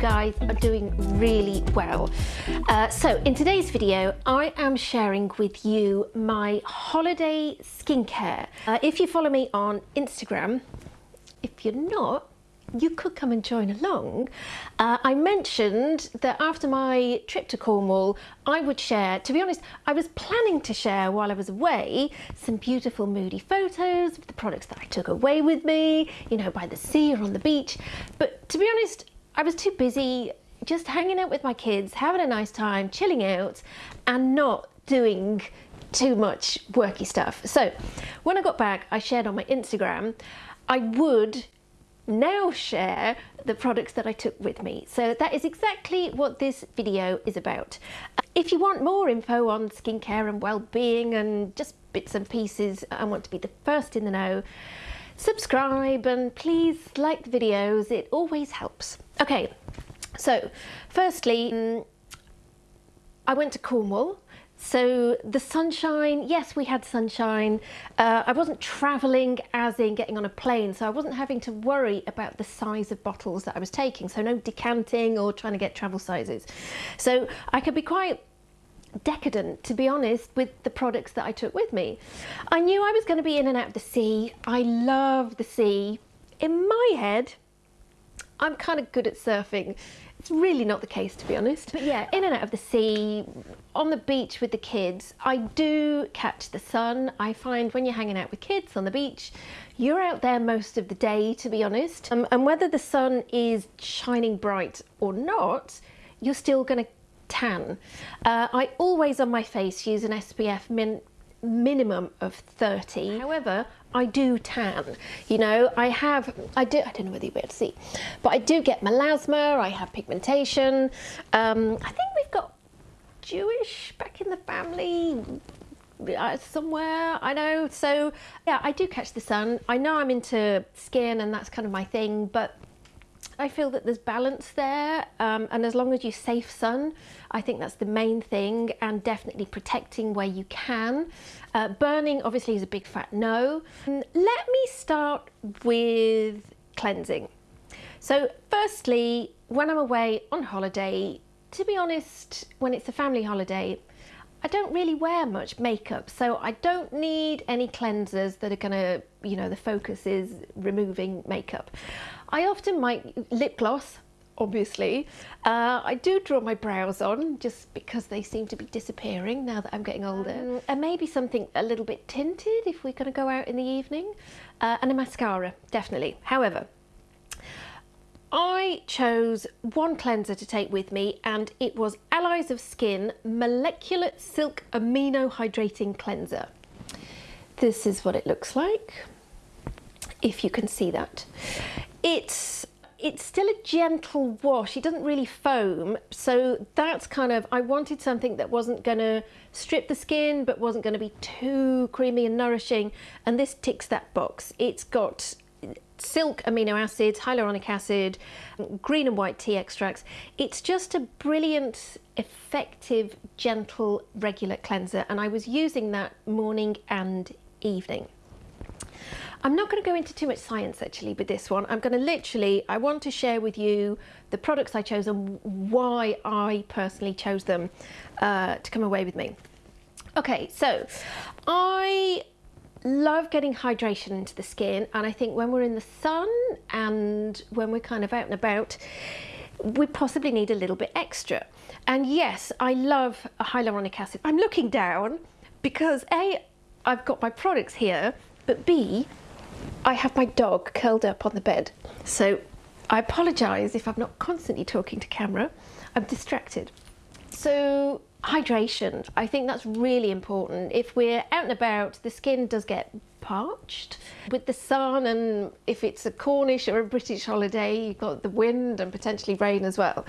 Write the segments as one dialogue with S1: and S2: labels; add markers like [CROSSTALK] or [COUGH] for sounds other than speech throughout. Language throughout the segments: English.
S1: guys are doing really well. Uh, so in today's video, I am sharing with you my holiday skincare. Uh, if you follow me on Instagram, if you're not, you could come and join along. Uh, I mentioned that after my trip to Cornwall, I would share, to be honest, I was planning to share while I was away some beautiful moody photos of the products that I took away with me, you know, by the sea or on the beach. But to be honest, I was too busy just hanging out with my kids, having a nice time, chilling out and not doing too much worky stuff. So when I got back, I shared on my Instagram, I would now share the products that I took with me. So that is exactly what this video is about. If you want more info on skincare and well-being and just bits and pieces and want to be the first in the know, subscribe and please like the videos, it always helps. Okay, so firstly, mm, I went to Cornwall so the sunshine, yes, we had sunshine. Uh, I wasn't travelling as in getting on a plane, so I wasn't having to worry about the size of bottles that I was taking. So no decanting or trying to get travel sizes. So I could be quite decadent, to be honest, with the products that I took with me. I knew I was going to be in and out of the sea. I love the sea. In my head, I'm kind of good at surfing. It's really not the case, to be honest. But yeah, in and out of the sea, on the beach with the kids, I do catch the sun. I find when you're hanging out with kids on the beach, you're out there most of the day, to be honest. Um, and whether the sun is shining bright or not, you're still going to tan. Uh, I always on my face use an SPF min minimum of 30. However, I do tan. You know, I have, I do, I don't know whether you'll be able to see, but I do get melasma, I have pigmentation. Um, I think we've got Jewish back in the family uh, somewhere, I know. So yeah, I do catch the sun. I know I'm into skin and that's kind of my thing, but I feel that there's balance there um, and as long as you safe sun I think that's the main thing and definitely protecting where you can. Uh, burning obviously is a big fat no. Let me start with cleansing. So firstly when I'm away on holiday to be honest when it's a family holiday I don't really wear much makeup, so I don't need any cleansers that are gonna, you know, the focus is removing makeup. I often might lip gloss, obviously. Uh, I do draw my brows on just because they seem to be disappearing now that I'm getting older. Um, and maybe something a little bit tinted if we're gonna go out in the evening. Uh, and a mascara, definitely. However, I chose one cleanser to take with me and it was Allies of Skin Molecular Silk Amino Hydrating Cleanser. This is what it looks like, if you can see that. It's it's still a gentle wash it doesn't really foam so that's kind of I wanted something that wasn't going to strip the skin but wasn't going to be too creamy and nourishing and this ticks that box it's got silk amino acids, hyaluronic acid, green and white tea extracts. It's just a brilliant, effective, gentle, regular cleanser and I was using that morning and evening. I'm not going to go into too much science actually with this one. I'm going to literally, I want to share with you the products I chose and why I personally chose them uh, to come away with me. Okay, so I love getting hydration into the skin and I think when we're in the sun and when we're kind of out and about we possibly need a little bit extra. And yes I love hyaluronic acid. I'm looking down because a I've got my products here but b I have my dog curled up on the bed. So I apologize if I'm not constantly talking to camera. I'm distracted. So hydration. I think that's really important. If we're out and about the skin does get parched. With the sun and if it's a cornish or a british holiday you've got the wind and potentially rain as well.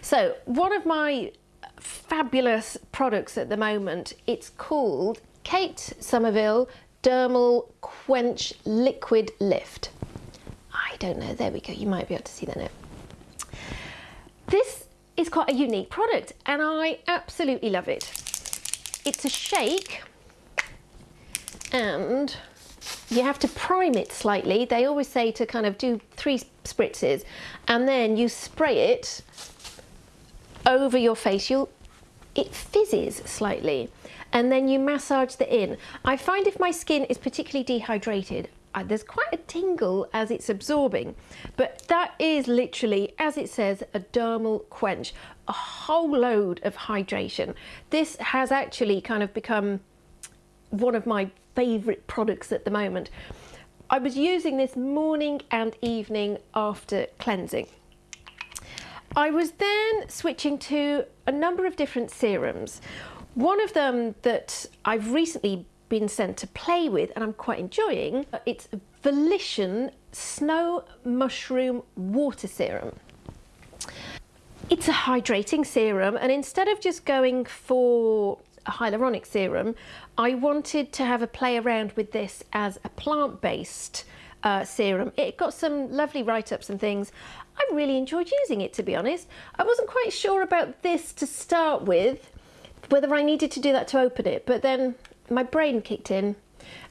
S1: So one of my fabulous products at the moment it's called kate somerville dermal quench liquid lift. I don't know. There we go. You might be able to see now this is quite a unique product and I absolutely love it. It's a shake and you have to prime it slightly. They always say to kind of do three spritzes and then you spray it over your face. You'll, it fizzes slightly and then you massage the in. I find if my skin is particularly dehydrated, uh, there's quite a tingle as it's absorbing, but that is literally, as it says, a dermal quench, a whole load of hydration. This has actually kind of become one of my favourite products at the moment. I was using this morning and evening after cleansing. I was then switching to a number of different serums. One of them that I've recently been sent to play with and I'm quite enjoying, it's Volition Snow Mushroom Water Serum. It's a hydrating serum and instead of just going for a hyaluronic serum, I wanted to have a play around with this as a plant-based uh, serum. It got some lovely write-ups and things. I really enjoyed using it, to be honest. I wasn't quite sure about this to start with, whether I needed to do that to open it, but then my brain kicked in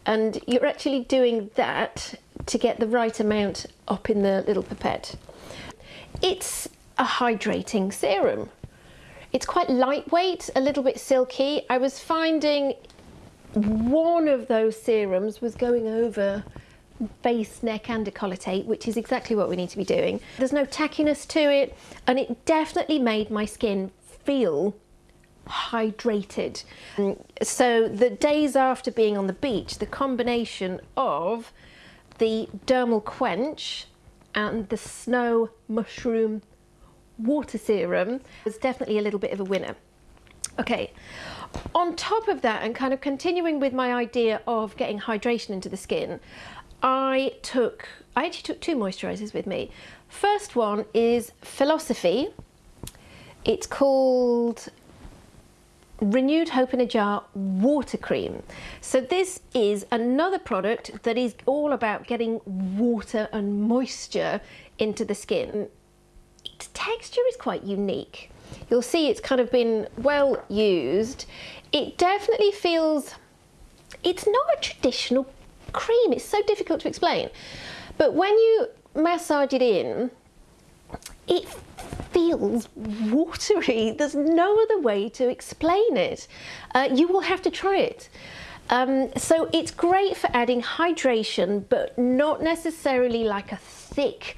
S1: and you're actually doing that to get the right amount up in the little pipette. It's a hydrating serum. It's quite lightweight, a little bit silky. I was finding one of those serums was going over face, neck and decollete, which is exactly what we need to be doing. There's no tackiness to it and it definitely made my skin feel hydrated. So the days after being on the beach, the combination of the dermal quench and the snow mushroom water serum was definitely a little bit of a winner. Okay, on top of that and kind of continuing with my idea of getting hydration into the skin, I took, I actually took two moisturisers with me. First one is Philosophy. It's called Renewed Hope in a Jar Water Cream. So this is another product that is all about getting water and moisture into the skin its texture is quite unique. You'll see it's kind of been well used. It definitely feels, it's not a traditional cream. It's so difficult to explain. But when you massage it in, it feels watery. There's no other way to explain it. Uh, you will have to try it. Um, so it's great for adding hydration, but not necessarily like a thick,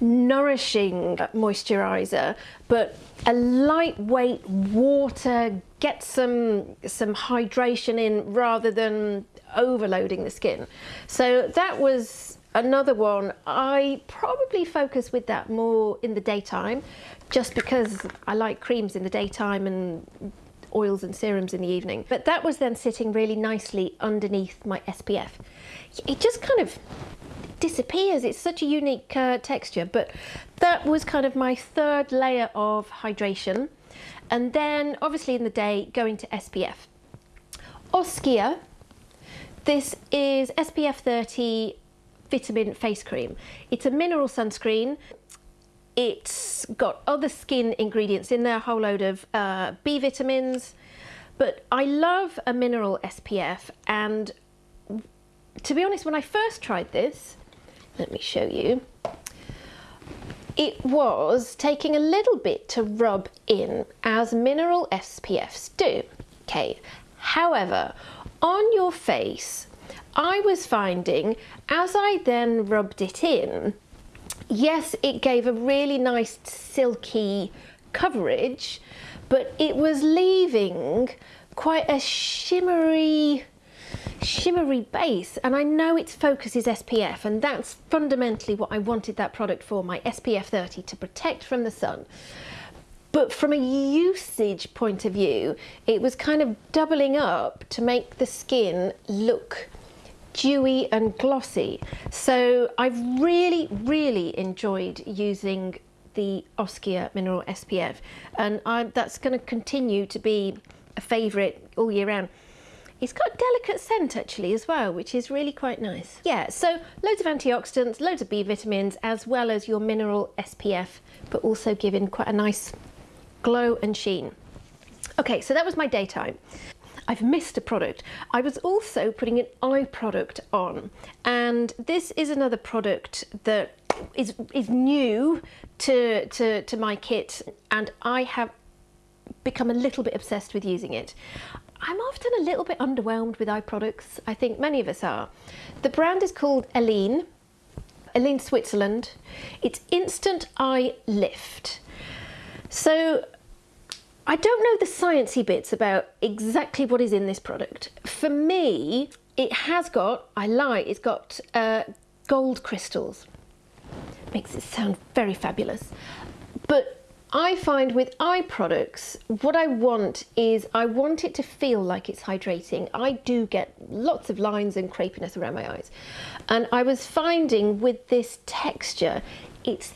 S1: nourishing moisturizer, but a lightweight water, get some, some hydration in rather than overloading the skin. So that was another one. I probably focus with that more in the daytime, just because I like creams in the daytime and oils and serums in the evening. But that was then sitting really nicely underneath my SPF. It just kind of disappears. It's such a unique uh, texture, but that was kind of my third layer of hydration. And then obviously in the day, going to SPF. Oskia, this is SPF 30 vitamin face cream. It's a mineral sunscreen. It's got other skin ingredients in there, a whole load of uh, B vitamins, but I love a mineral SPF and to be honest, when I first tried this, let me show you. It was taking a little bit to rub in as mineral SPFs do. Okay, however, on your face, I was finding as I then rubbed it in, yes, it gave a really nice silky coverage, but it was leaving quite a shimmery shimmery base and I know its focus is SPF and that's fundamentally what I wanted that product for, my SPF 30 to protect from the sun. But from a usage point of view, it was kind of doubling up to make the skin look dewy and glossy. So I've really, really enjoyed using the Oskia Mineral SPF and I, that's going to continue to be a favourite all year round. It's got a delicate scent actually as well, which is really quite nice. Yeah, so loads of antioxidants, loads of B vitamins, as well as your mineral SPF, but also giving quite a nice glow and sheen. Okay, so that was my daytime. I've missed a product. I was also putting an eye product on and this is another product that is, is new to, to, to my kit and I have become a little bit obsessed with using it. I'm often a little bit underwhelmed with eye products. I think many of us are. The brand is called Elene, Elene Switzerland. It's Instant Eye Lift. So I don't know the sciencey bits about exactly what is in this product. For me, it has got, I lie, it's got uh, gold crystals. Makes it sound very fabulous. But I find with eye products, what I want is I want it to feel like it's hydrating. I do get lots of lines and crepiness around my eyes. And I was finding with this texture, it's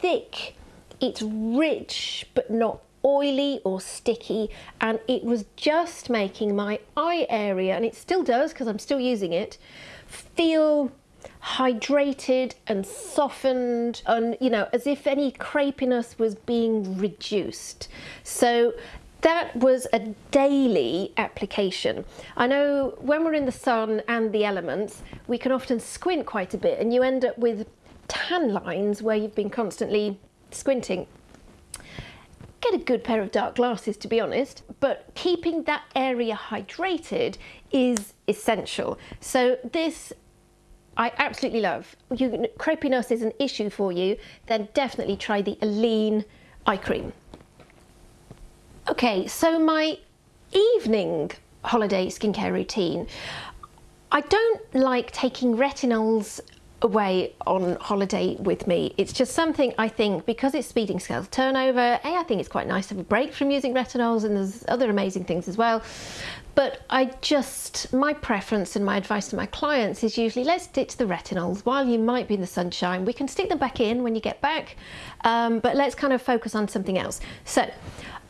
S1: thick, it's rich, but not oily or sticky. And it was just making my eye area, and it still does because I'm still using it, feel hydrated and softened and you know as if any crepiness was being reduced so that was a daily application. I know when we're in the sun and the elements, we can often squint quite a bit and you end up with tan lines where you've been constantly squinting. Get a good pair of dark glasses to be honest, but keeping that area hydrated is essential. So this I absolutely love. You, crepiness is an issue for you, then definitely try the Elene eye cream. Okay, so my evening holiday skincare routine. I don't like taking retinols away on holiday with me. It's just something I think because it's speeding scales turnover, A, I think it's quite nice to have a break from using retinols and there's other amazing things as well. But I just, my preference and my advice to my clients is usually let's ditch the retinols while you might be in the sunshine. We can stick them back in when you get back, um, but let's kind of focus on something else. So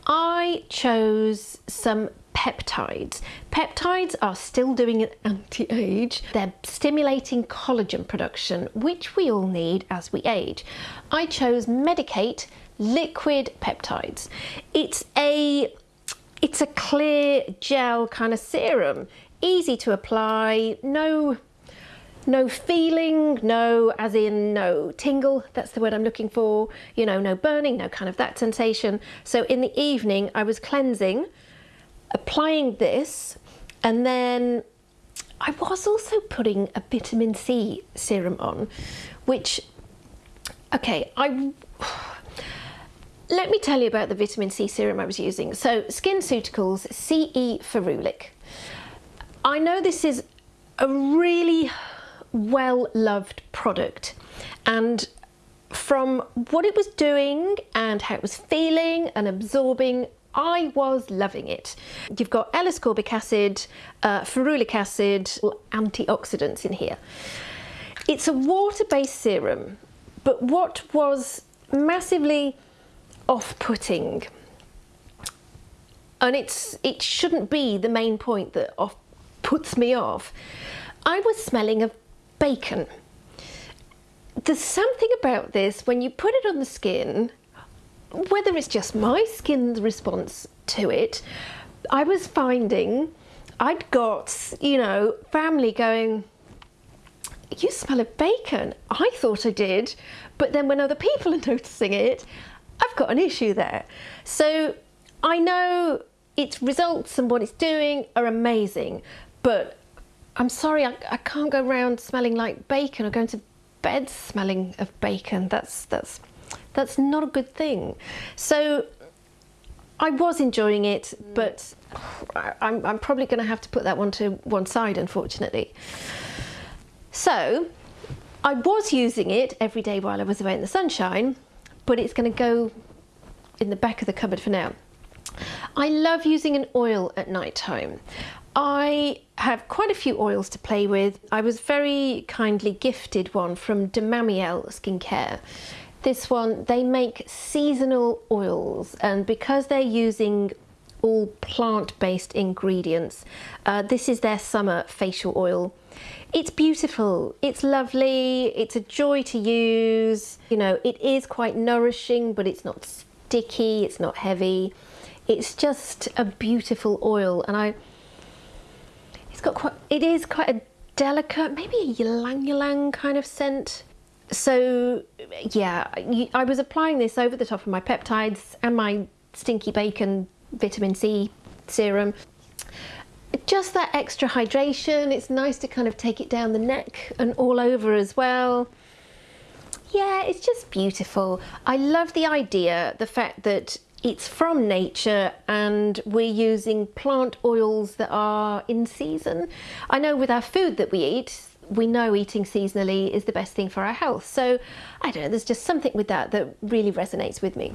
S1: I chose some peptides. Peptides are still doing an anti-age. They're stimulating collagen production, which we all need as we age. I chose Medik8 liquid peptides. It's a it's a clear gel kind of serum, easy to apply, no no feeling, no as in no tingle, that's the word I'm looking for, you know, no burning, no kind of that sensation. So in the evening I was cleansing, applying this, and then I was also putting a vitamin C serum on, which, okay, I [SIGHS] let me tell you about the vitamin C serum I was using. So SkinCeuticals CE Ferulic. I know this is a really well-loved product and from what it was doing and how it was feeling and absorbing I was loving it. You've got L-ascorbic acid, uh, ferulic acid, antioxidants in here. It's a water-based serum, but what was massively off-putting and it's it shouldn't be the main point that off puts me off I was smelling of bacon there's something about this when you put it on the skin whether it's just my skin's response to it I was finding I'd got you know family going you smell of bacon I thought I did but then when other people [LAUGHS] are noticing it I've got an issue there. So I know its results and what it's doing are amazing, but I'm sorry, I, I can't go around smelling like bacon or going to bed smelling of bacon. That's, that's, that's not a good thing. So I was enjoying it, but I'm, I'm probably going to have to put that one to one side, unfortunately. So I was using it every day while I was away in the sunshine, but it's going to go in the back of the cupboard for now. I love using an oil at night time. I have quite a few oils to play with. I was very kindly gifted one from De Mamiel Skincare. This one, they make seasonal oils and because they're using all plant-based ingredients, uh, this is their summer facial oil. It's beautiful, it's lovely, it's a joy to use. You know, it is quite nourishing, but it's not sticky, it's not heavy. It's just a beautiful oil and I, It's got quite, it is quite a delicate, maybe a ylang ylang kind of scent. So yeah, I was applying this over the top of my peptides and my stinky bacon vitamin C serum. Just that extra hydration, it's nice to kind of take it down the neck and all over as well. Yeah, it's just beautiful. I love the idea, the fact that it's from nature and we're using plant oils that are in season. I know with our food that we eat, we know eating seasonally is the best thing for our health. So I don't know, there's just something with that that really resonates with me.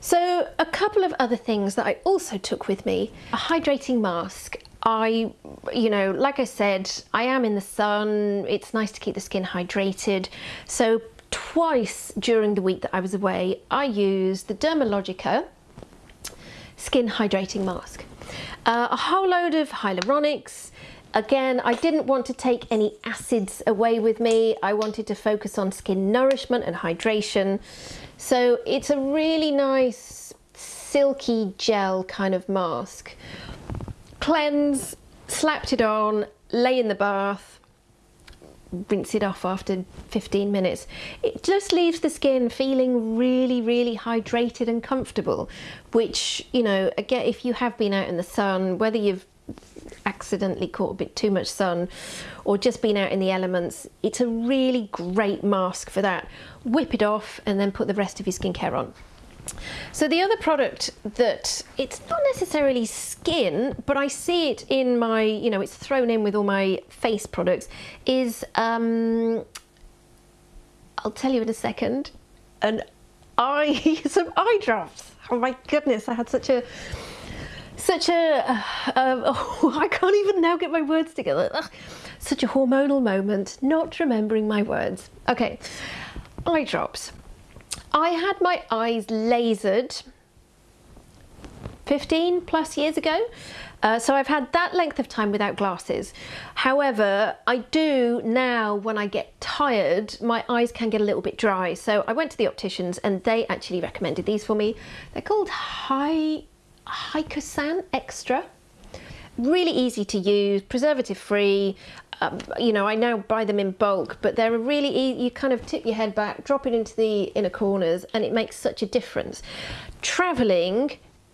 S1: So a couple of other things that I also took with me, a hydrating mask. I, you know, like I said, I am in the sun. It's nice to keep the skin hydrated. So twice during the week that I was away, I used the Dermalogica skin hydrating mask. Uh, a whole load of hyaluronics. Again, I didn't want to take any acids away with me. I wanted to focus on skin nourishment and hydration. So it's a really nice silky gel kind of mask. Cleanse, slapped it on, lay in the bath, rinse it off after 15 minutes. It just leaves the skin feeling really, really hydrated and comfortable, which, you know, again, if you have been out in the sun, whether you've accidentally caught a bit too much sun or just been out in the elements, it's a really great mask for that. Whip it off and then put the rest of your skincare on. So the other product that it's not necessarily skin, but I see it in my, you know, it's thrown in with all my face products, is, um, I'll tell you in a second, an eye, [LAUGHS] some eye drops. Oh my goodness, I had such a, such a, oh, [LAUGHS] I can't even now get my words together. Ugh, such a hormonal moment, not remembering my words. Okay, eye drops. I had my eyes lasered 15 plus years ago. Uh, so I've had that length of time without glasses. However, I do now when I get tired, my eyes can get a little bit dry. So I went to the opticians and they actually recommended these for me. They're called Hi Hycosan Extra. Really easy to use, preservative free. Um, you know, I now buy them in bulk, but they're really easy. You kind of tip your head back, drop it into the inner corners, and it makes such a difference. Traveling,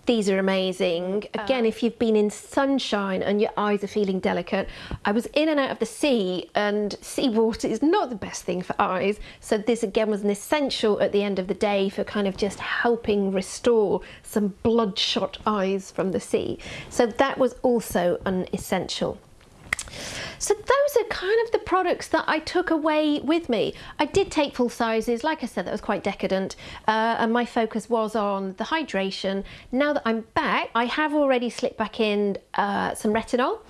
S1: these are amazing. Again, oh. if you've been in sunshine and your eyes are feeling delicate, I was in and out of the sea and seawater is not the best thing for eyes. So this again was an essential at the end of the day for kind of just helping restore some bloodshot eyes from the sea. So that was also an essential. So those are kind of the products that I took away with me. I did take full sizes, like I said, that was quite decadent, uh, and my focus was on the hydration. Now that I'm back, I have already slipped back in uh, some retinol,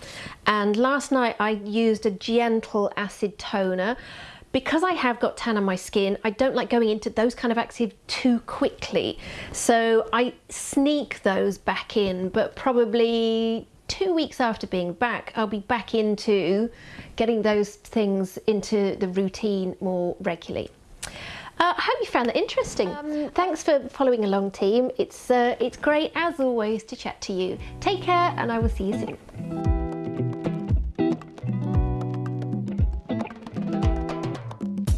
S1: and last night I used a gentle acid toner because I have got tan on my skin, I don't like going into those kind of active too quickly. So I sneak those back in, but probably two weeks after being back, I'll be back into getting those things into the routine more regularly. Uh, I hope you found that interesting. Um, thanks for following along team. It's, uh, it's great as always to chat to you. Take care and I will see you soon.